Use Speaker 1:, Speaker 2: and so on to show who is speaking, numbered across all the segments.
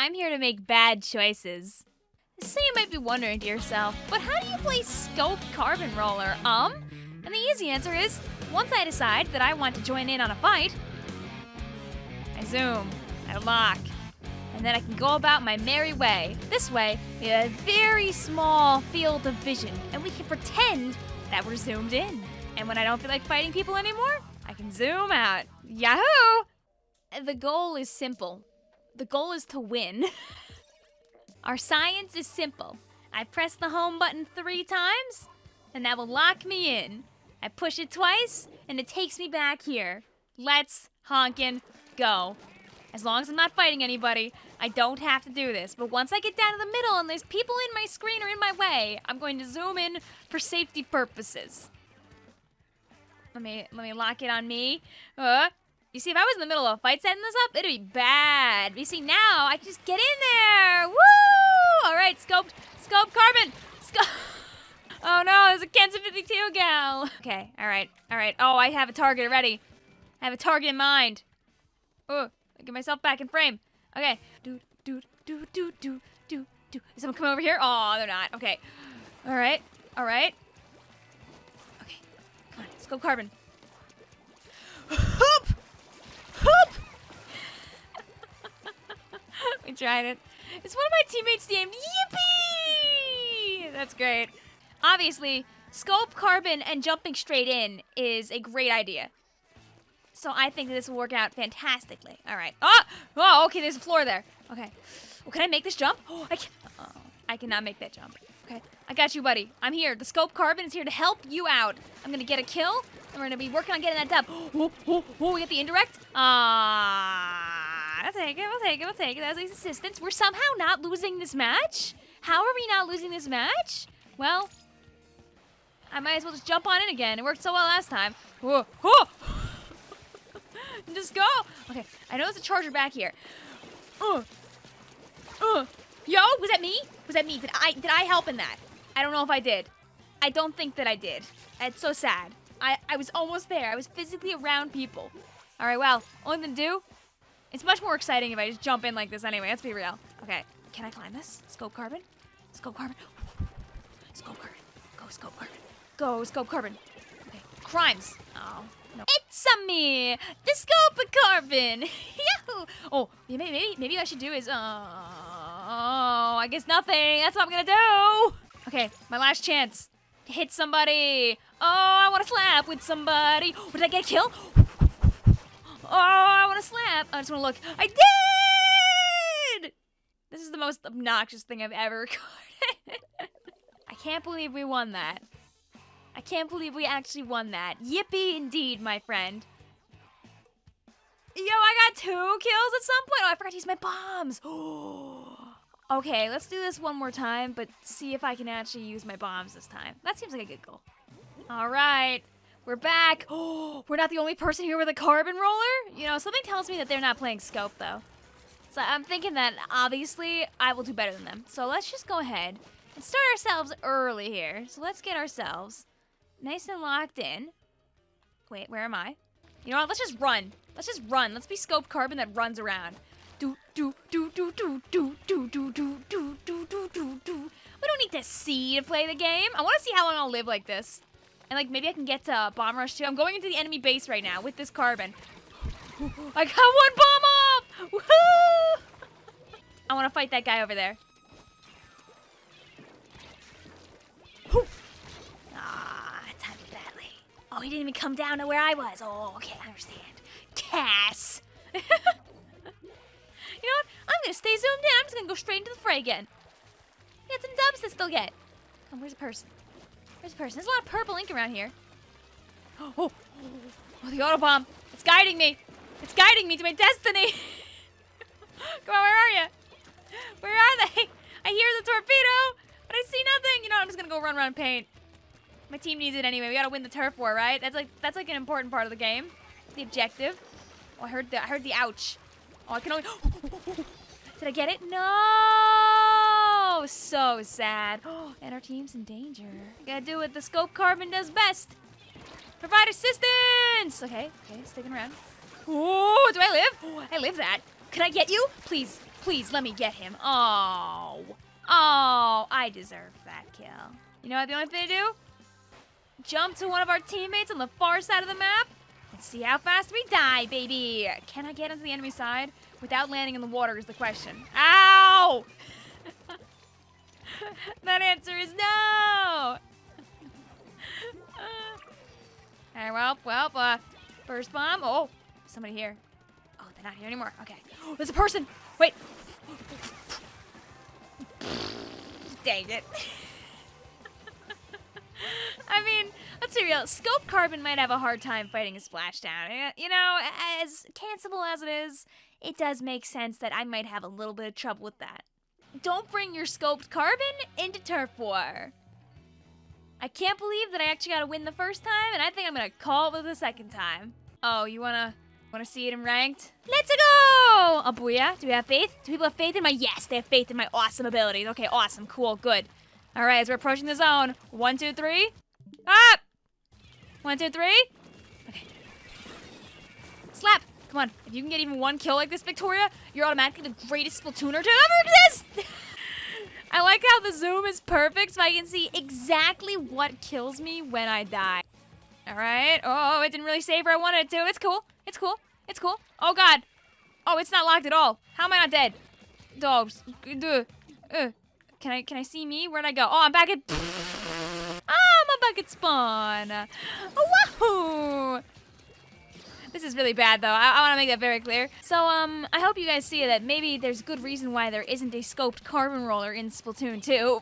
Speaker 1: I'm here to make bad choices. So you might be wondering to yourself, but how do you play Scope Carbon Roller, um? And the easy answer is, once I decide that I want to join in on a fight, I zoom, I lock, and then I can go about my merry way. This way, we have a very small field of vision, and we can pretend that we're zoomed in. And when I don't feel like fighting people anymore, I can zoom out. Yahoo! The goal is simple. The goal is to win. Our science is simple. I press the home button three times, and that will lock me in. I push it twice, and it takes me back here. Let's honkin' go. As long as I'm not fighting anybody, I don't have to do this. But once I get down to the middle and there's people in my screen or in my way, I'm going to zoom in for safety purposes. Let me let me lock it on me. Uh, you see, if I was in the middle of a fight setting this up, it'd be bad. You see, now I can just get in there. Woo! All right, scope, scope, carbon, scope. Oh no, there's a Kensa 52 gal. Okay, all right, all right. Oh, I have a target already. I have a target in mind. Oh, get myself back in frame. Okay. Do, do, do, do, do, do, do. Is someone coming over here? Oh, they're not. Okay. All right, all right. Okay, come on, scope carbon. It. It's one of my teammates named Yippee! That's great. Obviously, scope, carbon, and jumping straight in is a great idea. So I think this will work out fantastically. All right. Oh, oh okay, there's a floor there. Okay. Well, can I make this jump? Oh, I can. Oh, I cannot make that jump. Okay, I got you, buddy. I'm here. The scope carbon is here to help you out. I'm gonna get a kill, and we're gonna be working on getting that dub. Oh, oh, oh, we get the indirect. Ah, I'll take it. We'll take it. We'll take it. That's his assistance. We're somehow not losing this match. How are we not losing this match? Well, I might as well just jump on in again. It worked so well last time. Just go. Okay, I know there's a charger back here. Uh, uh. Yo, was that me? Was that me? Did I did I help in that? I don't know if I did. I don't think that I did. It's so sad. I, I was almost there. I was physically around people. All right, well, only to do. It's much more exciting if I just jump in like this anyway. Let's be real. Okay, can I climb this? Scope carbon? Scope carbon? Scope carbon. Go, scope carbon. Go, scope carbon. Okay, crimes. Oh, no. It's a me, the scope carbon. Yahoo! Oh, maybe, maybe, maybe what I should do is, uh, oh, I guess nothing. That's what I'm gonna do. Okay, my last chance hit somebody. Oh, I want to slap with somebody. Oh, did I get a kill? Oh, I want to slap. I just want to look. I did! This is the most obnoxious thing I've ever recorded. I can't believe we won that. I can't believe we actually won that. Yippee indeed, my friend. Yo, I got two kills at some point. Oh, I forgot to use my bombs. okay, let's do this one more time, but see if I can actually use my bombs this time. That seems like a good goal. All right, we're back. Oh, we're not the only person here with a carbon roller. You know, something tells me that they're not playing scope though. So I'm thinking that obviously I will do better than them. So let's just go ahead and start ourselves early here. So let's get ourselves nice and locked in. Wait, where am I? You know what? Let's just run. Let's just run. Let's be scope carbon that runs around. Do do do do do do do do do do do do do do. We don't need to see to play the game. I want to see how long I'll live like this. And like maybe I can get to bomb rush too. I'm going into the enemy base right now with this carbon. I got one bomb off! Woohoo! I want to fight that guy over there. Ah. Oh, he didn't even come down to where I was. Oh, okay, I understand. Cass! you know what? I'm gonna stay zoomed in. I'm just gonna go straight into the fray again. Get some dubs to still get. Oh, where's the person? Where's the person? There's a lot of purple ink around here. Oh, oh, oh the auto bomb. It's guiding me. It's guiding me to my destiny. Come on, where are you? Where are they? I hear the torpedo, but I see nothing. You know, I'm just gonna go run around and paint. My team needs it anyway. We gotta win the turf war, right? That's like that's like an important part of the game. The objective. Oh, I heard the I heard the ouch. Oh, I can only. Did I get it? No! Oh, so sad. and our team's in danger. Gotta do what the scope carbon does best. Provide assistance! Okay, okay, sticking around. Oh, do I live? Oh, I live that. Can I get you? Please, Please let me get him. Oh. Oh, I deserve that kill. You know what the only thing to do? Jump to one of our teammates on the far side of the map and see how fast we die, baby. Can I get onto the enemy side without landing in the water is the question. Ow! that answer is no! Alright, well, well, uh, first bomb. Oh, somebody here. Oh, they're not here anymore. Okay. there's a person! Wait! Dang it. I mean, let's be real. Scope Carbon might have a hard time fighting a splashdown. You know, as cancelable as it is, it does make sense that I might have a little bit of trouble with that. Don't bring your scoped carbon into turf war. I can't believe that I actually got to win the first time, and I think I'm gonna call it the second time. Oh, you wanna wanna see it in ranked? Let's go! Oh! Do we have faith? Do people have faith in my? Yes, they have faith in my awesome abilities. Okay, awesome, cool, good. All right, as we're approaching the zone, one, two, three, up. One, two, three. Okay. Slap. Come on. If you can get even one kill like this, Victoria, you're automatically the greatest Splatooner to ever exist. I like how the zoom is perfect so I can see exactly what kills me when I die. All right. Oh, it didn't really save where I wanted it to. It's cool. It's cool. It's cool. Oh, God. Oh, it's not locked at all. How am I not dead? Dogs. Uh. Can I can I see me? Where'd I go? Oh, I'm back at... Ah, I'm back at spawn. Wahoo! This is really bad, though. I, I want to make that very clear. So, um, I hope you guys see that maybe there's good reason why there isn't a scoped carbon roller in Splatoon 2.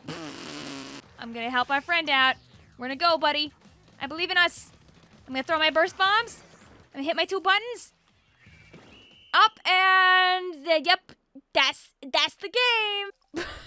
Speaker 1: I'm gonna help our friend out. We're gonna go, buddy. I believe in us. I'm gonna throw my burst bombs. I'm gonna hit my two buttons. Up and uh, yep, that's that's the game.